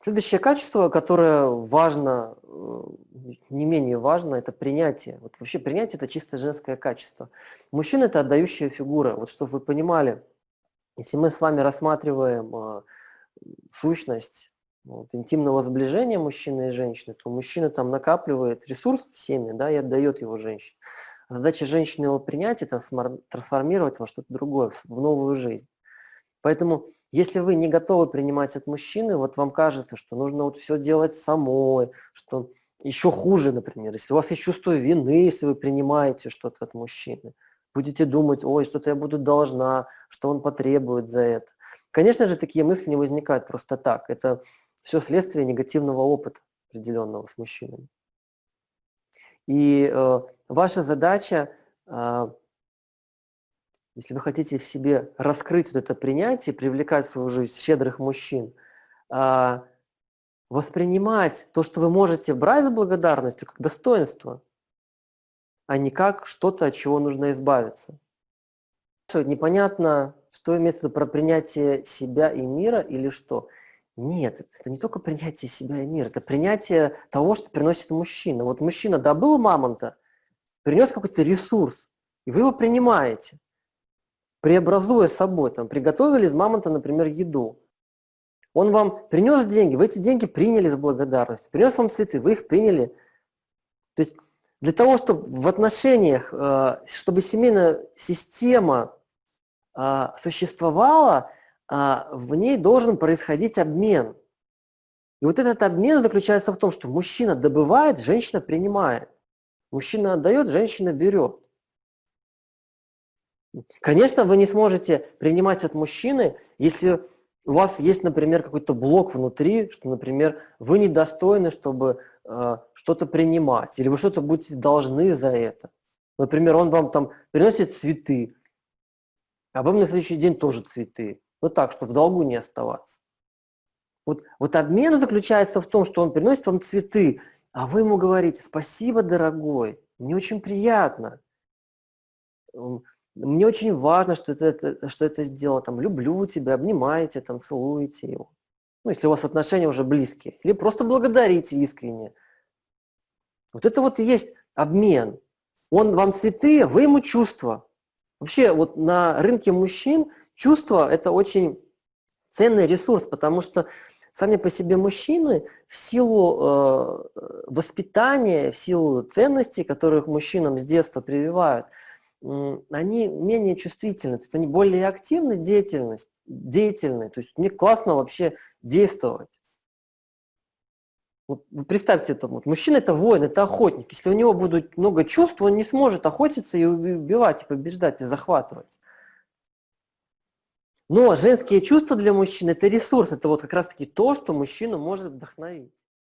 Следующее качество, которое важно, э, не менее важно, это принятие. Вот вообще принятие – это чисто женское качество. Мужчина – это отдающая фигура. Вот чтобы вы понимали, если мы с вами рассматриваем э, сущность вот, интимного сближения мужчины и женщины, то мужчина там накапливает ресурс в семье да, и отдает его женщине. Задача женщины его принять и трансформировать во что-то другое, в новую жизнь. Поэтому, если вы не готовы принимать от мужчины, вот вам кажется, что нужно вот все делать самой, что еще хуже, например, если у вас есть чувство вины, если вы принимаете что-то от мужчины, будете думать, ой, что-то я буду должна, что он потребует за это. Конечно же, такие мысли не возникают просто так. Это все следствие негативного опыта определенного с мужчинами. И э, ваша задача, э, если вы хотите в себе раскрыть вот это принятие, привлекать в свою жизнь щедрых мужчин, э, воспринимать то, что вы можете брать с благодарностью, как достоинство, а не как что-то, от чего нужно избавиться. Непонятно, что имеется в виду про принятие себя и мира или что. Нет, это не только принятие себя и мира, это принятие того, что приносит мужчина. Вот мужчина добыл мамонта, принес какой-то ресурс, и вы его принимаете, преобразуя собой. Там, приготовили из мамонта, например, еду. Он вам принес деньги, вы эти деньги приняли с благодарностью. Принес вам цветы, вы их приняли. То есть для того, чтобы в отношениях, э, чтобы семейная система э, существовала, а, в ней должен происходить обмен. И вот этот обмен заключается в том, что мужчина добывает, женщина принимает. Мужчина отдает, женщина берет. Конечно, вы не сможете принимать от мужчины, если у вас есть, например, какой-то блок внутри, что, например, вы недостойны, чтобы э, что-то принимать, или вы что-то будете должны за это. Например, он вам там приносит цветы, а вы на следующий день тоже цветы. Ну так, чтобы в долгу не оставаться. Вот, вот обмен заключается в том, что он приносит вам цветы, а вы ему говорите, спасибо, дорогой, мне очень приятно. Мне очень важно, что это, что это сделал, там, люблю тебя, обнимаете, там, целуете его. Ну, если у вас отношения уже близкие. Или просто благодарите искренне. Вот это вот и есть обмен. Он вам цветы, вы ему чувства. Вообще, вот на рынке мужчин чувство – это очень ценный ресурс, потому что сами по себе мужчины в силу э, воспитания, в силу ценностей, которых мужчинам с детства прививают, они менее чувствительны, то есть они более активны, деятельность, деятельны, то есть мне классно вообще действовать. Вот представьте это, вот, мужчина это воин, это охотник. Если у него будет много чувств, он не сможет охотиться и убивать, и побеждать, и захватывать. Но женские чувства для мужчин – это ресурс, это вот как раз-таки то, что мужчину может вдохновить.